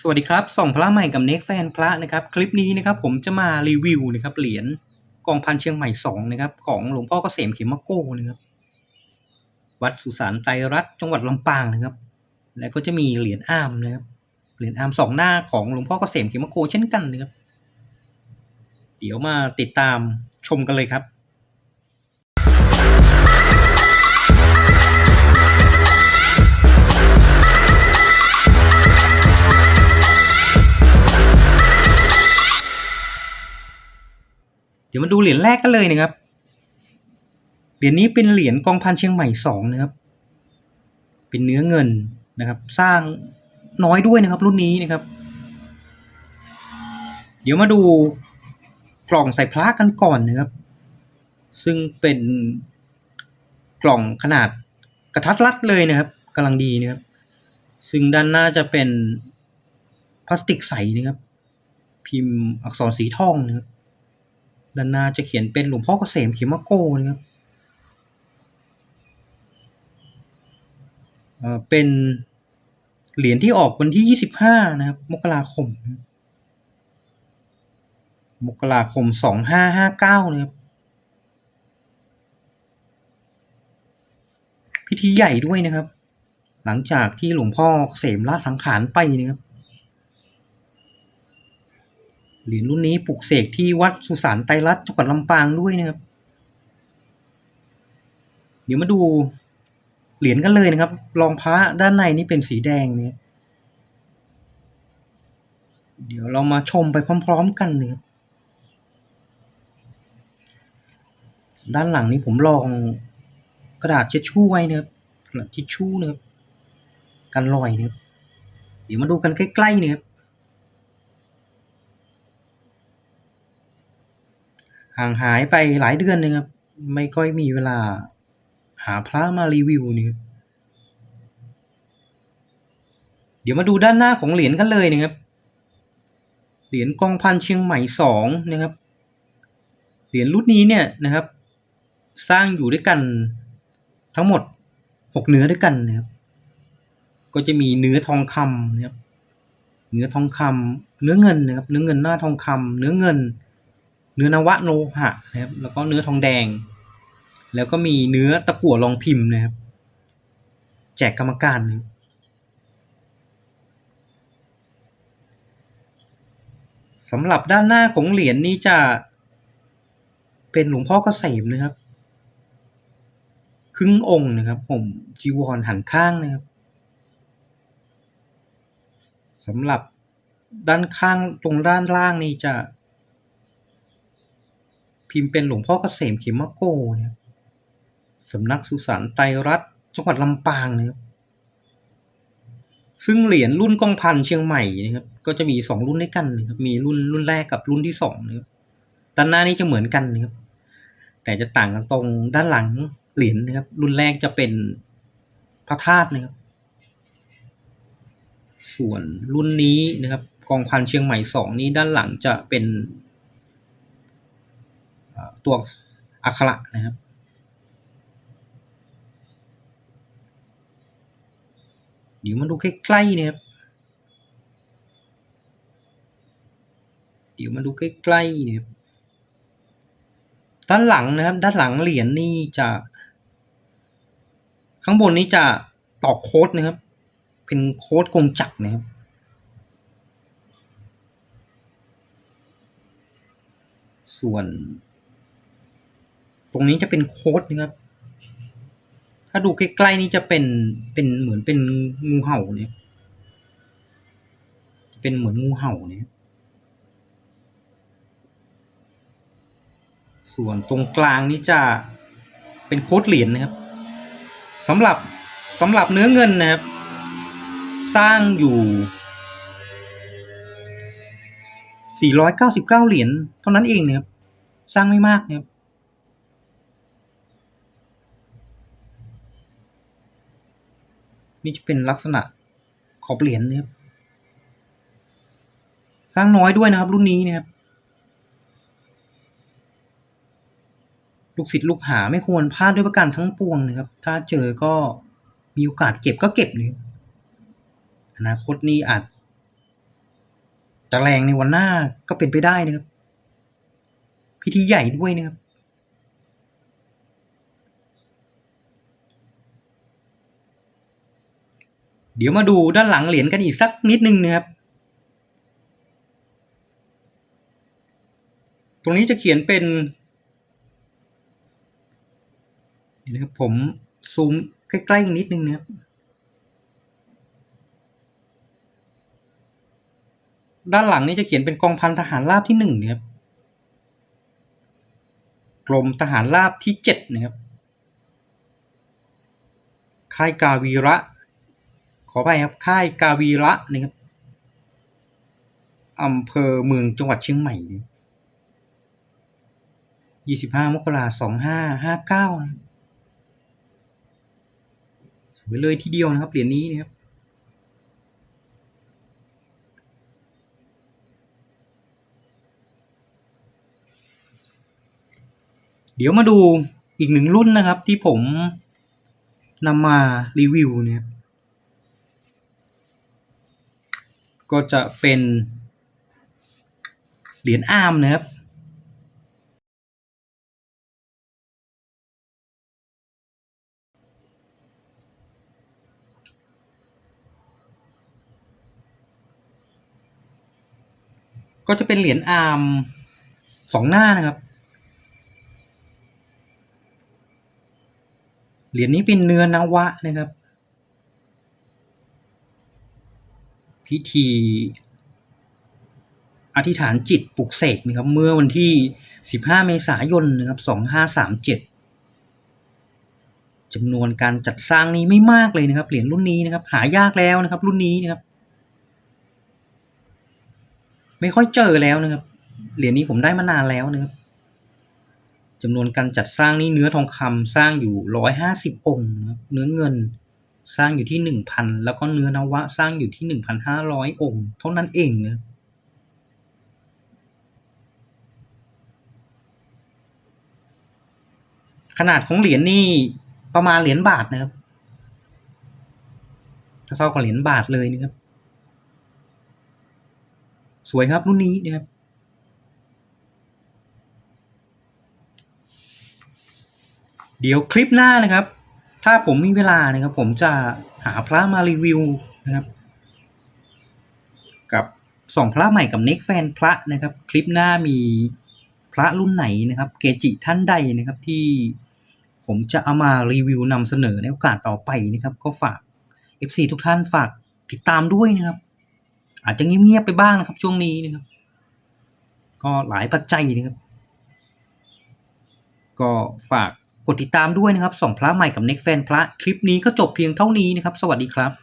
สวัสดีครับ ส่องพระใหม่กับเน็กแฟนพระนะครับ คลิปนี้นะครับผมจะมารีวิวนะครับเหรียญกองพันเชียงใหม่สองนะครับของหลวงพ่อเกษมเขมโก้นะครับวัดสุสานไตรรัตน์จังหวัดลำปางนะครับ แล้วก็จะมีเหรียญอ้ามนะครับเหรียญอ้ามสองหน้าของหลวงพ่อเกษมเขมโกเช่นกันนะครับเดี๋ยวมาติดตามชมกันเลยครับ เดี๋ยวมาดูเหรียญแรกกันเลยนะครับ เหรียญนี้เป็นเหรียญกองพันเชียงใหม่สองนะครับ เป็นเนื้อเงินนะครับ สร้างน้อยด้วยนะครับ รุ่นนี้นะครับ เดี๋ยวมาดูกล่องใส่พระกันก่อนนะครับ ซึ่งเป็นกล่องขนาดกระทัดรัดเลยนะครับกำลังดีนะครับ ซึ่งด้านหน้าจะเป็นพลาสติกใสนะครับ พิมพ์อักษรสีทองนะครับ ด้านหน้าจะเขียนเป็นหลวงพ่อเกษมเขมโกนะครับเอ่อเป็นเหรียญที่ออกวันที่ 25 นะครับ มกราคม มกราคม 2559นะครับ พิธีใหญ่ด้วยนะครับ หลังจากที่หลวงพ่อเกษมละสังขารไปนะครับ เหรียญรุ่นนี้ปลุกเสกที่วัดสุสานไตรรัตน์จังหวัดลำปางด้วยนะครับ เดี๋ยวมาดูเหรียญกันเลยนะครับ รองพระด้านในนี่เป็นสีแดงเนี่ยเดี๋ยวเรามาชมไปพร้อม ๆ กันนะครับด้านหลังนี้ผมลองกระดาษเช็ดชู่ไว้นะครับกระดาษทิชชู่นะครับกันรอยนะครับเดี๋ยวมาดูกันใกล้ๆนะครับ ห่างหายไปหลายเดือนนะครับ ไม่ค่อยมีเวลา หาพระมารีวิวนี่ครับเดี๋ยวมาดูด้านหน้าของเหรียญกันเลยนะครับ เหรียญกองพันเชียงใหม่สองนะครับ เหรียญรุ่นนี้เนี่ยนะครับ สร้างอยู่ด้วยกันทั้งหมดหกเนื้อด้วยกันนะครับ ก็จะมีเนื้อทองคำนะครับ เนื้อทองคำเนื้อเงินนะครับ เนื้อเงินหน้าทองคำเนื้อเงิน เนื้อนวะโลหะนะครับ แล้วก็เนื้อทองแดง แล้วก็มีเนื้อตะกั่วรองพิมพ์นะครับ แจกกรรมการนะครับสำหรับด้านหน้าของเหรียญนี้จะเป็นหลวงพ่อเกษมนะครับ ครึ่งองค์นะครับ ผมจีวรหันข้างนะครับสำหรับด้านข้างตรงด้านล่างนี่จะ พิมพ์เป็นหลวงพ่อเกษมเขมโกนะครับสำนักสุสานไตรรัตจังหวัดลำปางนะครับซึ่งเหรียญรุ่นกองพันเชียงใหม่นะครับก็จะมีสองรุ่นด้วยกันนะครับมีรุ่นรุ่นแรกกับรุ่นที่สองนะครับด้านหน้านี้จะเหมือนกันนะครับแต่จะต่างกันตรงด้านหลังเหรียญนะครับ รุ่นแรกจะเป็นพระธาตุนะครับ ส่วนรุ่นนี้นะครับ กองพันเชียงใหม่สองนี้ด้านหลังจะเป็น ตัวอักขระนะครับ เดี๋ยวมาดูใกล้ๆนะครับ เดี๋ยวมาดูใกล้ๆนะครับ ด้านหลังนะครับ ด้านหลังเหรียญนี่จะ ข้างบนนี้จะตอกโค้ดนะครับ เป็นโค้ดกงจักรนะครับส่วน ตรงนี้จะเป็นโค้ดนะครับ ถ้าดูใกล้ๆนี่จะเป็นเป็นเหมือนเป็นงูเห่าเนี่ย เป็นเหมือนงูเห่าเนี่ย ส่วนตรงกลางนี่จะเป็นโค้ดเหรียญนะครับสำหรับสำหรับเนื้อเงินนะครับ สร้างอยู่ 499 เหรียญเท่านั้นเองนะครับ สร้างไม่มากนะครับ นี่จะเป็นลักษณะขอบเหรียญนะครับ สร้างน้อยด้วยนะครับ รุ่นนี้นะครับ ลูกศิษย์ลูกหาไม่ควรพลาดด้วยประการทั้งปวงนะครับ ถ้าเจอก็มีโอกาสเก็บก็เก็บเลยอนาคตนี้อาจจะแรงในวันหน้าก็เป็นไปได้นะครับ พิธีใหญ่ด้วยนะครับ เดี๋ยวมาดูด้านหลังเหรียญกันอีกสักนิดนึงนะครับ ตรงนี้จะเขียนเป็นเดี๋ยวนะครับผมซูมใกล้ๆนิดนึงนะครับ ด้านหลังนี้จะเขียนเป็นกองพันทหารราบที่หนึ่งนะครับกรมทหารราบที่เจ็ดนะครับค่ายกาวีระ ขอไปครับค่ายกาวีระนะครับอำเภอเมืองจังหวัดเชียงใหม่ยี่สิบห้ามกราสองห้าห้าเก้าสวยเลยทีเดียวนะครับเหรียญนี้นะครับเดี๋ยวมาดูอีกหนึ่งรุ่นนะครับที่ผมนำมารีวิวเนี่ย ก็จะเป็นเหรียญอาร์มนะครับก็จะเป็นเหรียญอาร์มสองหน้านะครับ เหรียญนี้เป็นเนื้อนวะนะครับ พิธีอธิษฐานจิตปลุกเสกนะครับ เมื่อวันที่ 15 เมษายนนะครับ 2537จำนวนการจัดสร้างนี้ไม่มากเลยนะครับ เหรียญรุ่นนี้นะครับ หายากแล้วนะครับ รุ่นนี้นะครับ ไม่ค่อยเจอแล้วนะครับ เหรียญนี้ผมได้มานานแล้วนะครับจำนวนการจัดสร้างนี้เนื้อทองคำสร้างอยู่ร้อยห้าสิบองค์นะครับ เนื้อเงิน สร้างอยู่ที่หนึ่งพันแล้วก็เนื้อนวะ สร้างอยู่ที่หนึ่งพันห้าร้อยองค์เท่านั้นเองนะขนาดของเหรียญนี่ประมาณเหรียญบาทนะครับเท่ากับเหรียญบาทเลยนะครับ สวยครับรุ่นนี้นะครับเดี๋ยวคลิปหน้านะครับ ถ้าผมมีเวลานะครับ ผมจะหาพระมารีวิวนะครับ กับสองพระใหม่กับเน็กแฟนพระนะครับ คลิปหน้ามีพระรุ่นไหนนะครับ เกจิท่านใดนะครับที่ผมจะเอามารีวิวนำเสนอในโอกาสต่อไปนะครับ ก็ฝาก FC ทุกท่านฝากติดตามด้วยนะครับ อาจจะเงียบๆไปบ้างนะครับ ช่วงนี้นะครับ ก็หลายปัจจัยนะครับ ก็ฝาก กดติดตามด้วยนะครับส่องพระใหม่กับเน็กแฟนพระคลิปนี้ก็จบเพียงเท่านี้นะครับ สวัสดีครับ